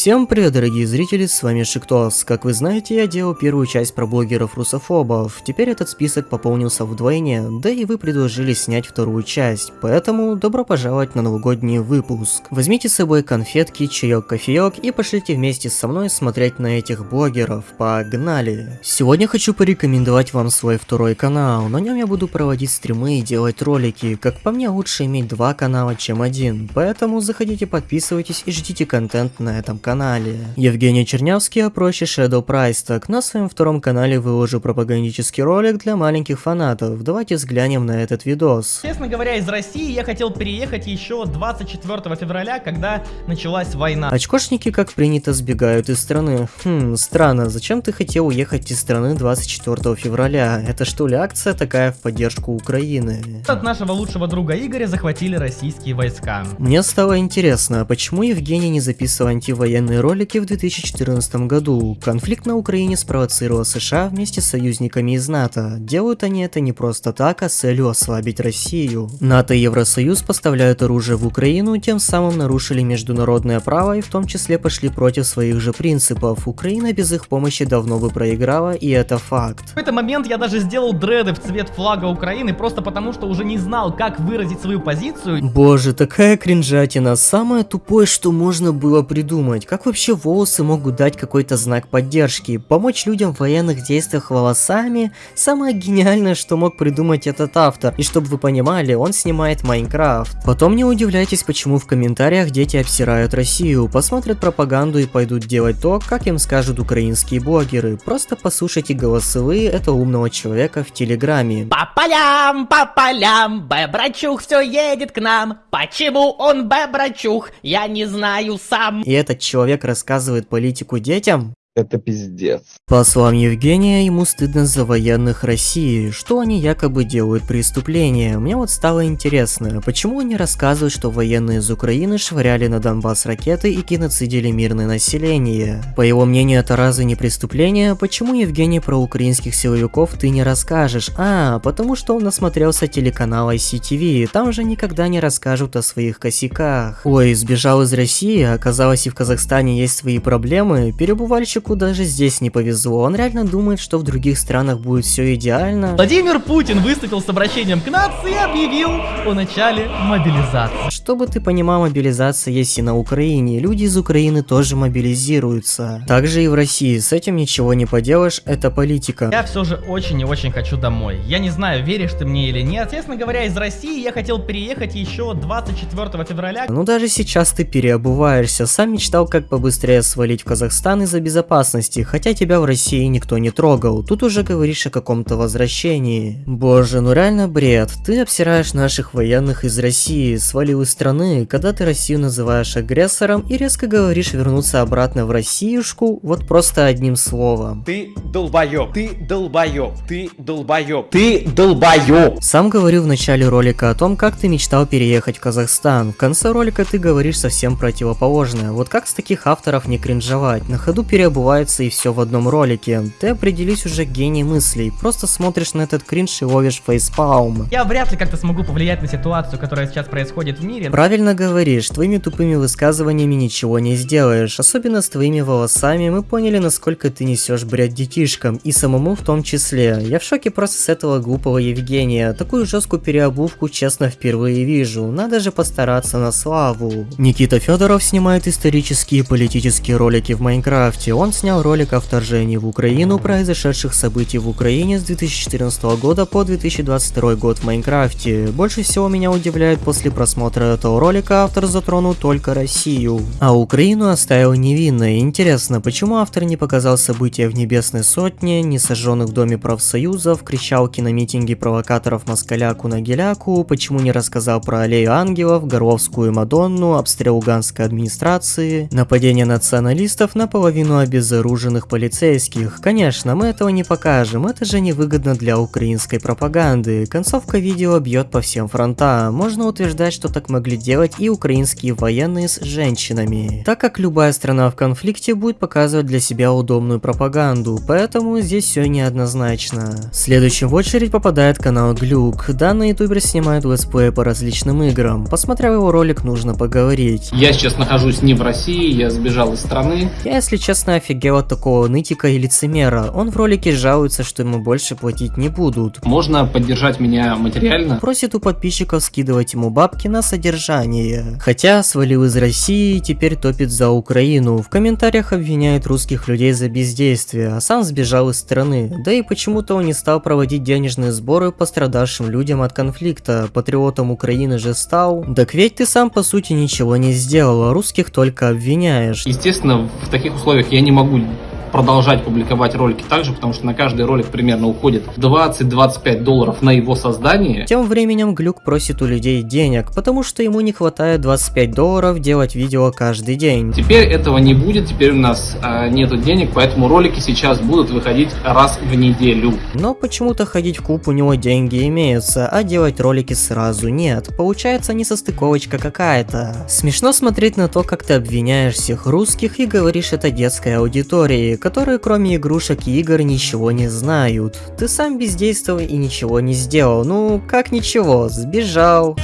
Всем привет, дорогие зрители, с вами Шиктос. Как вы знаете, я делал первую часть про блогеров-русофобов. Теперь этот список пополнился вдвойне, да и вы предложили снять вторую часть. Поэтому добро пожаловать на новогодний выпуск. Возьмите с собой конфетки, чаек, кофеек и пошлите вместе со мной смотреть на этих блогеров. Погнали! Сегодня хочу порекомендовать вам свой второй канал. На нем я буду проводить стримы и делать ролики. Как по мне, лучше иметь два канала, чем один. Поэтому заходите, подписывайтесь и ждите контент на этом канале. Евгений Чернявский, а проще Shadow Price. Так, на своем втором канале выложу пропагандический ролик для маленьких фанатов. Давайте взглянем на этот видос. Честно говоря, из России я хотел переехать еще 24 февраля, когда началась война. Очкошники, как принято, сбегают из страны. Хм, странно, зачем ты хотел уехать из страны 24 февраля? Это что ли акция такая в поддержку Украины? От нашего лучшего друга Игоря захватили российские войска. Мне стало интересно, а почему Евгений не записывал антивоенные военные ролики в 2014 году. Конфликт на Украине спровоцировал США вместе с союзниками из НАТО. Делают они это не просто так, а с целью ослабить Россию. НАТО и Евросоюз поставляют оружие в Украину, тем самым нарушили международное право и в том числе пошли против своих же принципов. Украина без их помощи давно бы проиграла, и это факт. В этот момент я даже сделал дреды в цвет флага Украины, просто потому что уже не знал, как выразить свою позицию. Боже, такая кринжатина. Самое тупое, что можно было придумать как вообще волосы могут дать какой-то знак поддержки? Помочь людям в военных действиях волосами? Самое гениальное, что мог придумать этот автор. И чтобы вы понимали, он снимает Майнкрафт. Потом не удивляйтесь, почему в комментариях дети обсирают Россию, посмотрят пропаганду и пойдут делать то, как им скажут украинские блогеры. Просто послушайте голосовые этого умного человека в Телеграме. По полям, по полям, Бебрачух все едет к нам. Почему он Бебрачух? Я не знаю сам. И этот человек рассказывает политику детям? Это пиздец. По словам Евгения, ему стыдно за военных России, что они якобы делают преступления. Мне вот стало интересно, почему они рассказывают, что военные из Украины швыряли на Донбасс ракеты и геноцидили мирное население. По его мнению, это разве не преступление? Почему, Евгений, про украинских силовиков ты не расскажешь? А, потому что он насмотрелся телеканала ICTV, там же никогда не расскажут о своих косяках. Ой, сбежал из России, оказалось и в Казахстане есть свои проблемы, перебывальщик Мальчику даже здесь не повезло, он реально думает, что в других странах будет все идеально. Владимир Путин выступил с обращением к нации и объявил о начале мобилизации. Чтобы ты понимал, мобилизация есть и на Украине, люди из Украины тоже мобилизируются. Также и в России, с этим ничего не поделаешь, это политика. Я все же очень и очень хочу домой. Я не знаю, веришь ты мне или нет. Честно говоря, из России я хотел переехать еще 24 февраля. Ну даже сейчас ты переобуваешься, сам мечтал как побыстрее свалить в Казахстан из-за безопасности безопасности, хотя тебя в России никто не трогал. Тут уже говоришь о каком-то возвращении. Боже, ну реально бред. Ты обсираешь наших военных из России, свалил из страны, когда ты Россию называешь агрессором и резко говоришь вернуться обратно в Россиюшку, вот просто одним словом. Ты долбоёб, ты долбоёб, ты долбоёб, ты долбоёб. Сам говорил в начале ролика о том, как ты мечтал переехать в Казахстан. В конце ролика ты говоришь совсем противоположное. Вот как с таких авторов не кринжовать? На ходу переобуваться бывается и все в одном ролике. Ты определись уже гений мыслей, просто смотришь на этот кринж и ловишь фейспалм. Я вряд ли как-то смогу повлиять на ситуацию, которая сейчас происходит в мире. Правильно говоришь, твоими тупыми высказываниями ничего не сделаешь. Особенно с твоими волосами мы поняли, насколько ты несешь бред детишкам, и самому в том числе. Я в шоке просто с этого глупого Евгения. Такую жесткую переобувку честно впервые вижу. Надо же постараться на славу. Никита Федоров снимает исторические и политические ролики в Майнкрафте. Он он снял ролик о вторжении в Украину, произошедших событий в Украине с 2014 года по 2022 год в Майнкрафте. Больше всего меня удивляет после просмотра этого ролика автор затронул только Россию, а Украину оставил невинной. Интересно, почему автор не показал события в Небесной Сотне, не сожженных в Доме профсоюзов, кричалки на митинге провокаторов москаляку на гиляку, почему не рассказал про Аллею Ангелов, Горловскую Мадонну, обстрел Луганской администрации, нападение националистов на половину обезьян обезоруженных полицейских. Конечно, мы этого не покажем, это же невыгодно для украинской пропаганды. Концовка видео бьет по всем фронтам. Можно утверждать, что так могли делать и украинские военные с женщинами. Так как любая страна в конфликте будет показывать для себя удобную пропаганду, поэтому здесь все неоднозначно. Следующим в очередь попадает канал Глюк. Данный ютубер снимает летсплей по различным играм. Посмотрев его ролик, нужно поговорить. Я сейчас нахожусь не в России, я сбежал из страны. Я, если честно, офигел от такого нытика и лицемера. Он в ролике жалуется, что ему больше платить не будут. Можно поддержать меня материально. Просит у подписчиков скидывать ему бабки на содержание. Хотя свалил из России и теперь топит за Украину. В комментариях обвиняет русских людей за бездействие, а сам сбежал из страны. Да и почему-то он не стал проводить денежные сборы пострадавшим людям от конфликта. Патриотом Украины же стал. Так ведь ты сам по сути ничего не сделал, а русских только обвиняешь. Естественно, в таких условиях я не могу 먹고 продолжать публиковать ролики также, потому что на каждый ролик примерно уходит 20-25 долларов на его создание. Тем временем Глюк просит у людей денег, потому что ему не хватает 25 долларов делать видео каждый день. Теперь этого не будет, теперь у нас э, нету денег, поэтому ролики сейчас будут выходить раз в неделю. Но почему-то ходить в клуб у него деньги имеются, а делать ролики сразу нет. Получается несостыковочка какая-то. Смешно смотреть на то, как ты обвиняешь всех русских и говоришь это детской аудитории, которые кроме игрушек и игр ничего не знают. Ты сам бездействовал и ничего не сделал. Ну, как ничего, сбежал.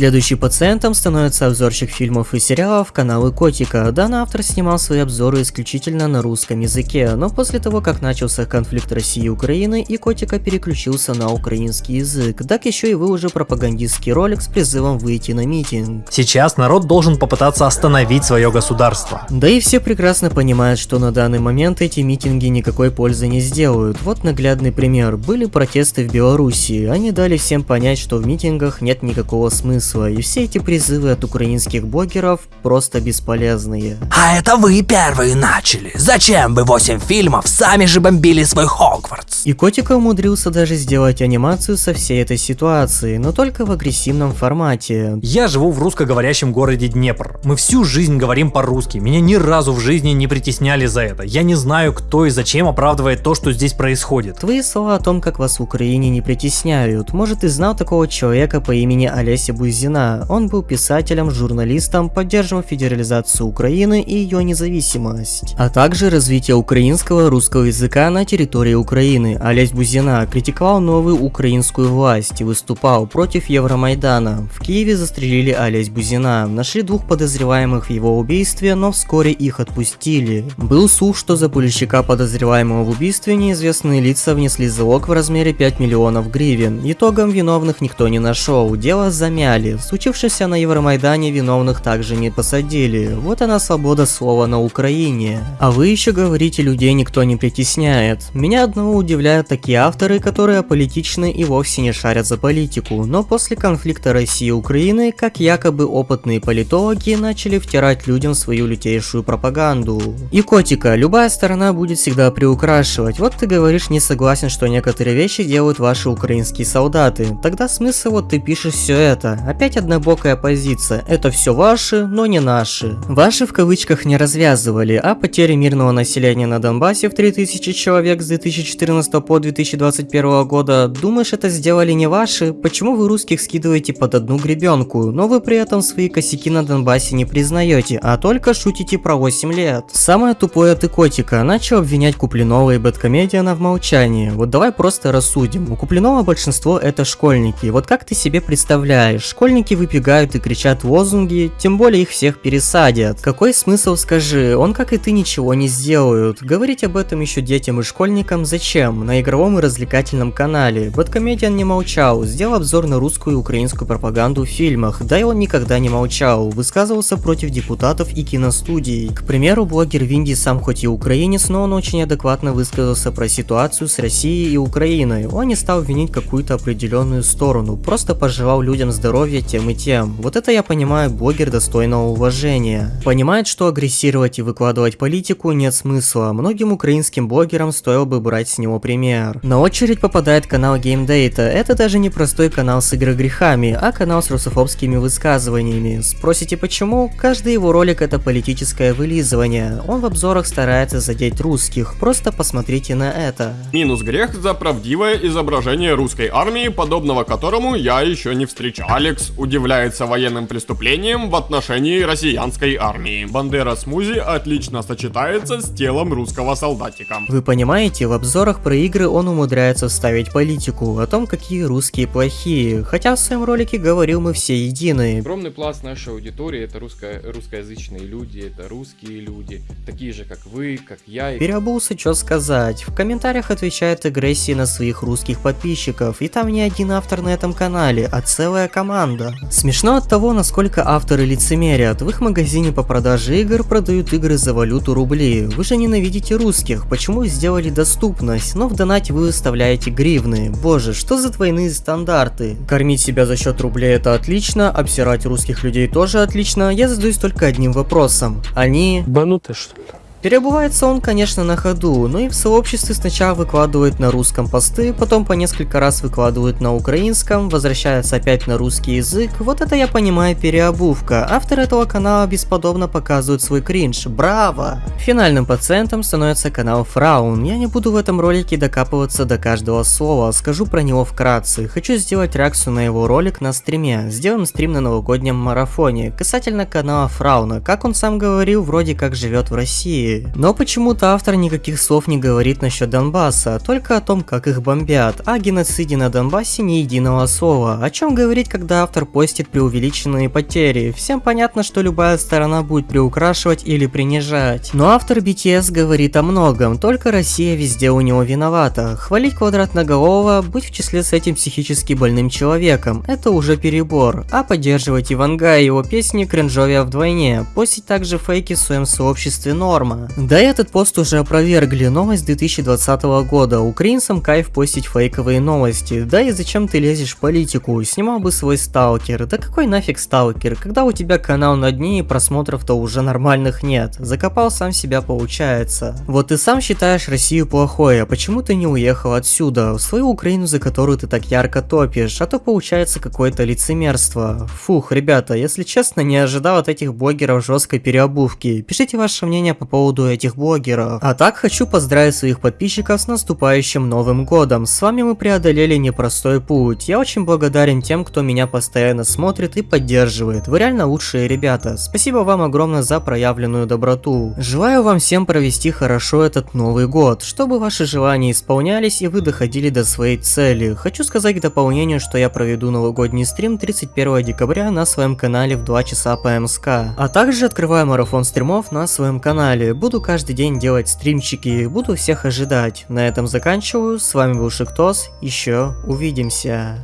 Следующий пациентом становится обзорщик фильмов и сериалов каналы Котика. Данный автор снимал свои обзоры исключительно на русском языке, но после того, как начался конфликт России и Украины, и Котика переключился на украинский язык, так еще и выложил пропагандистский ролик с призывом выйти на митинг. Сейчас народ должен попытаться остановить свое государство. Да и все прекрасно понимают, что на данный момент эти митинги никакой пользы не сделают. Вот наглядный пример. Были протесты в Беларуси. Они дали всем понять, что в митингах нет никакого смысла смысла, и все эти призывы от украинских блогеров просто бесполезные. А это вы первые начали. Зачем вы 8 фильмов сами же бомбили свой Хогвартс? И Котика умудрился даже сделать анимацию со всей этой ситуации, но только в агрессивном формате. Я живу в русскоговорящем городе Днепр. Мы всю жизнь говорим по-русски. Меня ни разу в жизни не притесняли за это. Я не знаю, кто и зачем оправдывает то, что здесь происходит. Твои слова о том, как вас в Украине не притесняют. Может, ты знал такого человека по имени Олеся Бузина? Бузина. Он был писателем, журналистом, поддерживал федерализацию Украины и ее независимость, а также развитие украинского русского языка на территории Украины. Олесь Бузина критиковал новую украинскую власть и выступал против Евромайдана. В Киеве застрелили Олесь Бузина, нашли двух подозреваемых в его убийстве, но вскоре их отпустили. Был слух, что за пульщика подозреваемого в убийстве неизвестные лица внесли залог в размере 5 миллионов гривен. Итогом виновных никто не нашел, дело замяли. В случившемся на Евромайдане виновных также не посадили. Вот она свобода слова на Украине. А вы еще говорите, людей никто не притесняет. Меня одного удивляют такие авторы, которые аполитичны и вовсе не шарят за политику. Но после конфликта России и Украины, как якобы опытные политологи, начали втирать людям свою лютейшую пропаганду. И котика, любая сторона будет всегда приукрашивать. Вот ты говоришь не согласен, что некоторые вещи делают ваши украинские солдаты. Тогда смысл вот ты пишешь все это. Опять однобокая позиция. Это все ваши, но не наши. Ваши в кавычках не развязывали, а потери мирного населения на Донбассе в 3000 человек с 2014 по 2021 года, думаешь это сделали не ваши? Почему вы русских скидываете под одну гребенку, но вы при этом свои косяки на Донбассе не признаете, а только шутите про 8 лет? Самое тупое ты котика, начал обвинять Куплинова и Бэткомедиана в молчании. Вот давай просто рассудим. У Куплинова большинство это школьники. Вот как ты себе представляешь? Школьники выбегают и кричат лозунги, тем более их всех пересадят. Какой смысл, скажи, он как и ты ничего не сделают. Говорить об этом еще детям и школьникам зачем? На игровом и развлекательном канале. Бэткомедиан не молчал, сделал обзор на русскую и украинскую пропаганду в фильмах, да и он никогда не молчал, высказывался против депутатов и киностудий. К примеру, блогер Винди сам хоть и украинец, но он очень адекватно высказался про ситуацию с Россией и Украиной. Он не стал винить какую-то определенную сторону, просто пожелал людям здоровья здоровья тем и тем. Вот это я понимаю блогер достойного уважения. Понимает, что агрессировать и выкладывать политику нет смысла. Многим украинским блогерам стоило бы брать с него пример. На очередь попадает канал Game Data. Это даже не простой канал с игрогрехами, а канал с русофобскими высказываниями. Спросите почему? Каждый его ролик это политическое вылизывание. Он в обзорах старается задеть русских. Просто посмотрите на это. Минус грех за правдивое изображение русской армии, подобного которому я еще не встречал. Алекс удивляется военным преступлениям в отношении россиянской армии. Бандера Смузи отлично сочетается с телом русского солдатика. Вы понимаете, в обзорах про игры он умудряется вставить политику о том, какие русские плохие, хотя в своем ролике говорил мы все едины. Огромный пласт нашей аудитории это русско русскоязычные люди, это русские люди, такие же как вы, как я. Переобулся, что сказать. В комментариях отвечает агрессии на своих русских подписчиков, и там не один автор на этом канале, а целая команда. Смешно от того, насколько авторы лицемерят. В их магазине по продаже игр продают игры за валюту рубли. Вы же ненавидите русских, почему сделали доступность, но в донате вы выставляете гривны. Боже, что за двойные стандарты? Кормить себя за счет рублей это отлично, обсирать русских людей тоже отлично, я задаюсь только одним вопросом. Они... Бануты что ли? Переобувается он, конечно, на ходу, но и в сообществе сначала выкладывает на русском посты, потом по несколько раз выкладывает на украинском, возвращается опять на русский язык, вот это я понимаю переобувка. Автор этого канала бесподобно показывает свой кринж, браво! Финальным пациентом становится канал Фраун, я не буду в этом ролике докапываться до каждого слова, скажу про него вкратце. Хочу сделать реакцию на его ролик на стриме, сделаем стрим на новогоднем марафоне, касательно канала Фрауна, как он сам говорил, вроде как живет в России, но почему-то автор никаких слов не говорит насчет Донбасса, только о том, как их бомбят, а о геноциде на Донбассе ни единого слова. О чем говорить, когда автор постит преувеличенные потери? Всем понятно, что любая сторона будет приукрашивать или принижать. Но автор BTS говорит о многом, только Россия везде у него виновата. Хвалить квадратноголового, быть в числе с этим психически больным человеком, это уже перебор. А поддерживать Иванга и его песни кринжовия вдвойне. Постить также фейки в своем сообществе норма. Да и этот пост уже опровергли, новость 2020 года, украинцам кайф постить фейковые новости, да и зачем ты лезешь в политику, снимал бы свой сталкер, да какой нафиг сталкер, когда у тебя канал на дне и просмотров-то уже нормальных нет, закопал сам себя получается. Вот ты сам считаешь Россию плохой, а почему ты не уехал отсюда, в свою Украину, за которую ты так ярко топишь, а то получается какое-то лицемерство. Фух, ребята, если честно, не ожидал от этих блогеров жесткой переобувки, пишите ваше мнение по поводу поводу этих блогеров. А так хочу поздравить своих подписчиков с наступающим Новым Годом. С вами мы преодолели непростой путь. Я очень благодарен тем, кто меня постоянно смотрит и поддерживает. Вы реально лучшие ребята. Спасибо вам огромное за проявленную доброту. Желаю вам всем провести хорошо этот Новый Год, чтобы ваши желания исполнялись и вы доходили до своей цели. Хочу сказать к дополнению, что я проведу новогодний стрим 31 декабря на своем канале в 2 часа по МСК. А также открываю марафон стримов на своем канале. Буду каждый день делать стримчики, буду всех ожидать. На этом заканчиваю, с вами был Шиктос, еще увидимся.